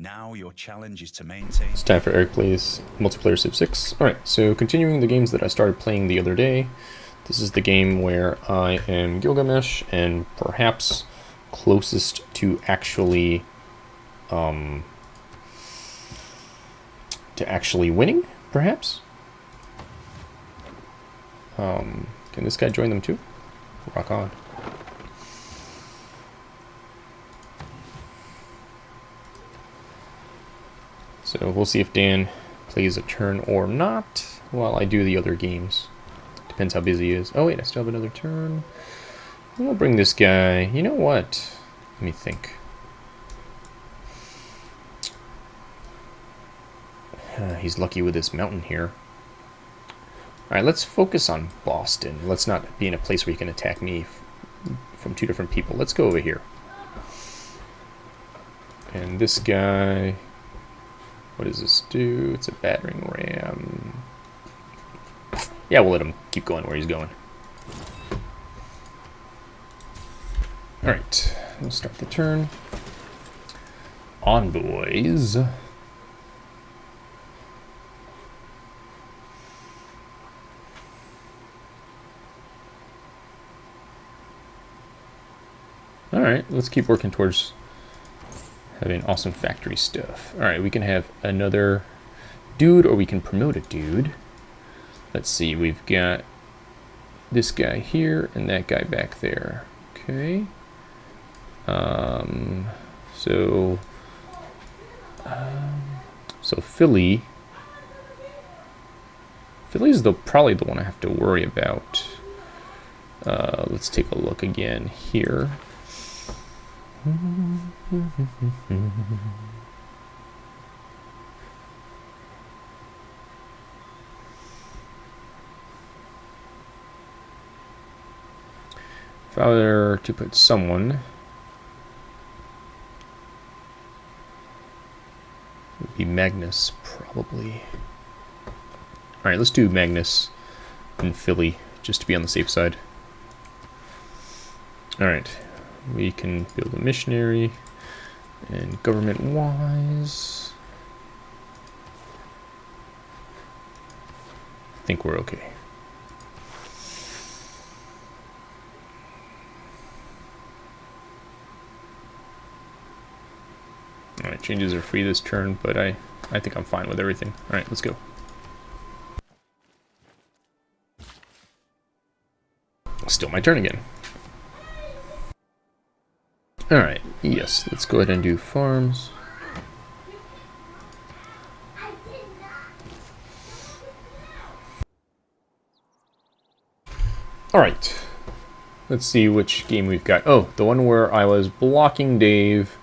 Now your challenge is to maintain. It's time for Eric Plays Multiplayer Civ 6. Alright, so continuing the games that I started playing the other day. This is the game where I am Gilgamesh and perhaps closest to actually um, to actually winning, perhaps? Um, can this guy join them too? Rock on. So we'll see if Dan plays a turn or not while I do the other games. Depends how busy he is. Oh wait, I still have another turn. We'll bring this guy. You know what? Let me think. Uh, he's lucky with this mountain here. Alright, let's focus on Boston. Let's not be in a place where you can attack me from two different people. Let's go over here. And this guy... What does this do? It's a battering ram. Yeah, we'll let him keep going where he's going. Alright, we'll start the turn. Envoys. Alright, let's keep working towards having awesome factory stuff. Alright, we can have another dude or we can promote a dude. Let's see, we've got this guy here and that guy back there. Okay. Um, so, um, so Philly, Philly's the probably the one I have to worry about. Uh, let's take a look again here. If I were to put someone, it would be Magnus, probably. Alright, let's do Magnus in Philly, just to be on the safe side. Alright, we can build a missionary and government wise I think we're okay Alright, changes are free this turn, but I, I think I'm fine with everything. Alright, let's go. Still my turn again. Alright, yes, let's go ahead and do farms. Alright, let's see which game we've got. Oh, the one where I was blocking Dave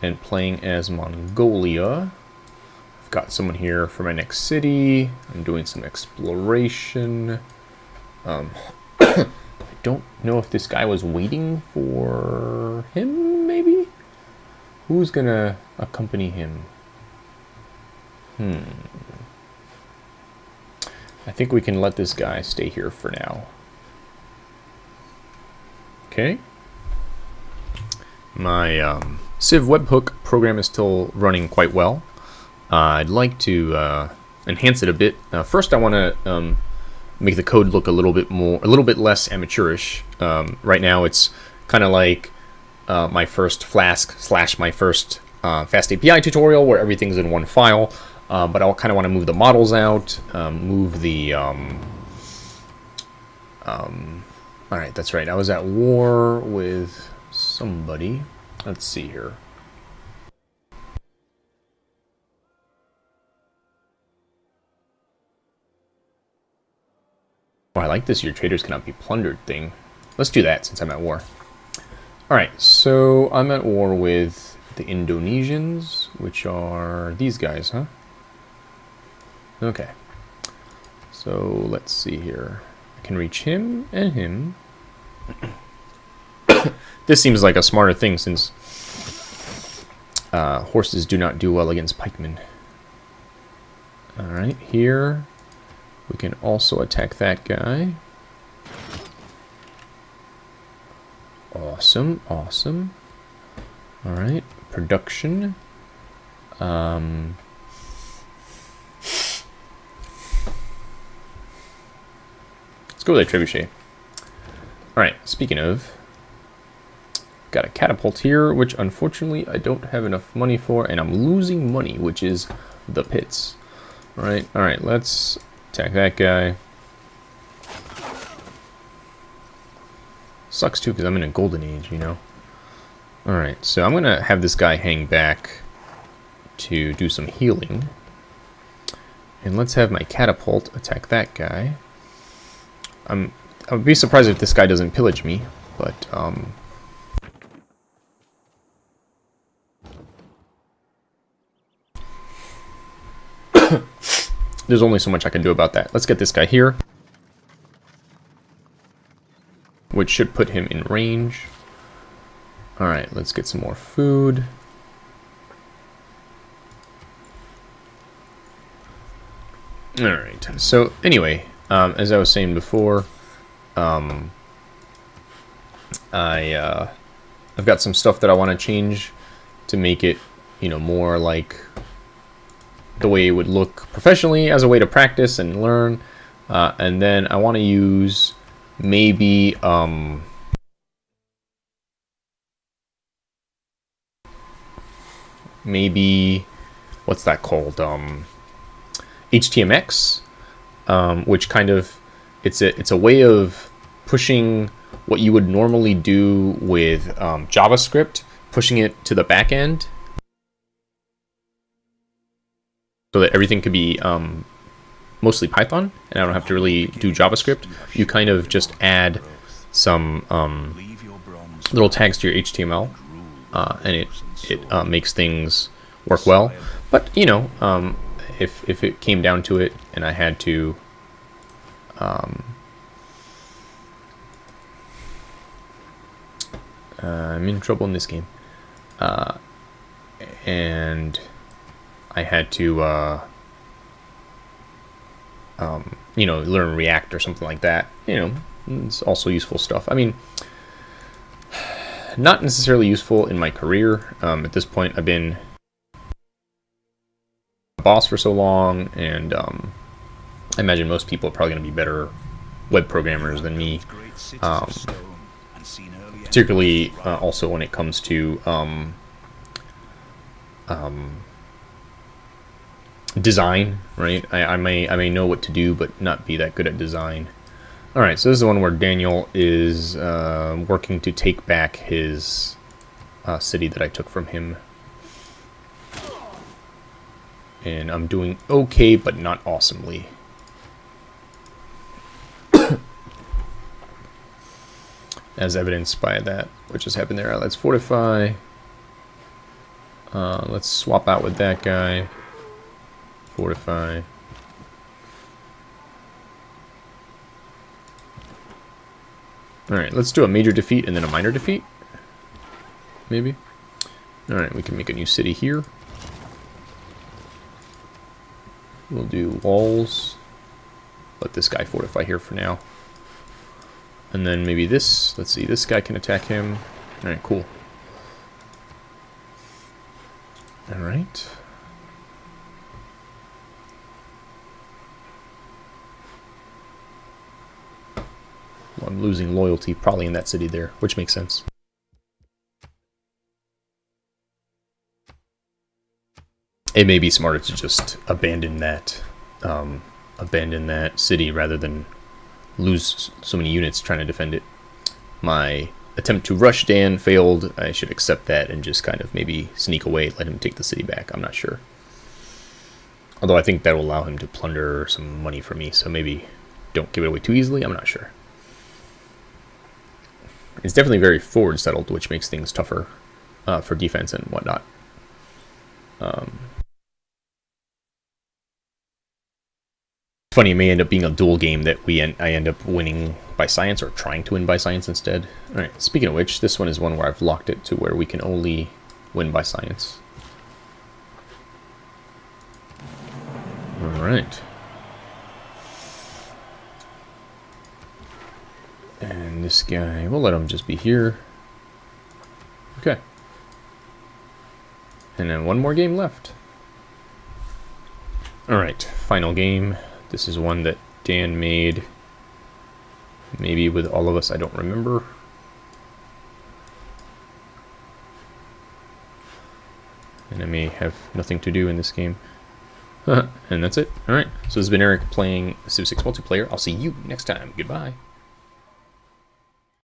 and playing as Mongolia. I've got someone here for my next city. I'm doing some exploration. Um, I don't know if this guy was waiting for him? Who's gonna accompany him? Hmm. I think we can let this guy stay here for now. Okay. My um, Civ webhook program is still running quite well. Uh, I'd like to uh, enhance it a bit. Uh, first, I want to um, make the code look a little bit more, a little bit less amateurish. Um, right now, it's kind of like uh, my first Flask slash my first uh, Fast API tutorial where everything's in one file. Uh, but I'll kind of want to move the models out, um, move the. Um, um, all right, that's right. I was at war with somebody. Let's see here. Oh, I like this your traders cannot be plundered thing. Let's do that since I'm at war. Alright, so I'm at war with the Indonesians, which are these guys, huh? Okay. So let's see here. I can reach him and him. this seems like a smarter thing since uh, horses do not do well against pikemen. Alright, here we can also attack that guy. Awesome, awesome. Alright, production. Um, let's go with a trebuchet. Alright, speaking of, got a catapult here, which unfortunately I don't have enough money for, and I'm losing money, which is the pits. Alright, alright, let's attack that guy. Sucks too, because I'm in a golden age, you know? Alright, so I'm going to have this guy hang back to do some healing. And let's have my catapult attack that guy. I'm, I would be surprised if this guy doesn't pillage me, but, um... There's only so much I can do about that. Let's get this guy here. Which should put him in range. Alright, let's get some more food. Alright, so anyway, um, as I was saying before, um, I, uh, I've got some stuff that I want to change to make it, you know, more like the way it would look professionally as a way to practice and learn. Uh, and then I want to use maybe, um, maybe, what's that called? Um, HTMX, um, which kind of it's a it's a way of pushing what you would normally do with um, JavaScript, pushing it to the back end, so that everything could be um, mostly Python, and I don't have to really do JavaScript. You kind of just add some um, little tags to your HTML, uh, and it it uh, makes things work well. But you know, um, if if it came down to it and I had to um, uh, I'm in trouble in this game uh, and I had to uh, um, you know learn react or something like that you know it's also useful stuff I mean not necessarily useful in my career um, at this point I've been a boss for so long, and um, I imagine most people are probably going to be better web programmers than me. Um, particularly uh, also when it comes to um, um, design, right? I, I, may I may know what to do, but not be that good at design. All right, so this is the one where Daniel is uh, working to take back his uh, city that I took from him and I'm doing okay, but not awesomely. As evidenced by that, which just happened there. Let's fortify. Uh, let's swap out with that guy. Fortify. Alright, let's do a major defeat and then a minor defeat. Maybe. Alright, we can make a new city here. We'll do walls. Let this guy fortify here for now. And then maybe this. Let's see, this guy can attack him. Alright, cool. Alright. I'm losing loyalty probably in that city there, which makes sense. it may be smarter to just abandon that um, abandon that city rather than lose so many units trying to defend it. My attempt to rush Dan failed. I should accept that and just kind of maybe sneak away, let him take the city back. I'm not sure. Although I think that will allow him to plunder some money for me, so maybe don't give it away too easily. I'm not sure. It's definitely very forward settled, which makes things tougher uh, for defense and whatnot. Um, funny, it may end up being a dual game that we end, I end up winning by science or trying to win by science instead. Alright, speaking of which, this one is one where I've locked it to where we can only win by science. Alright. And this guy, we'll let him just be here. Okay. And then one more game left. All right, final game. This is one that Dan made. Maybe with all of us, I don't remember. And I may have nothing to do in this game. and that's it. All right. So this has been Eric playing Civ 6 multiplayer. I'll see you next time. Goodbye.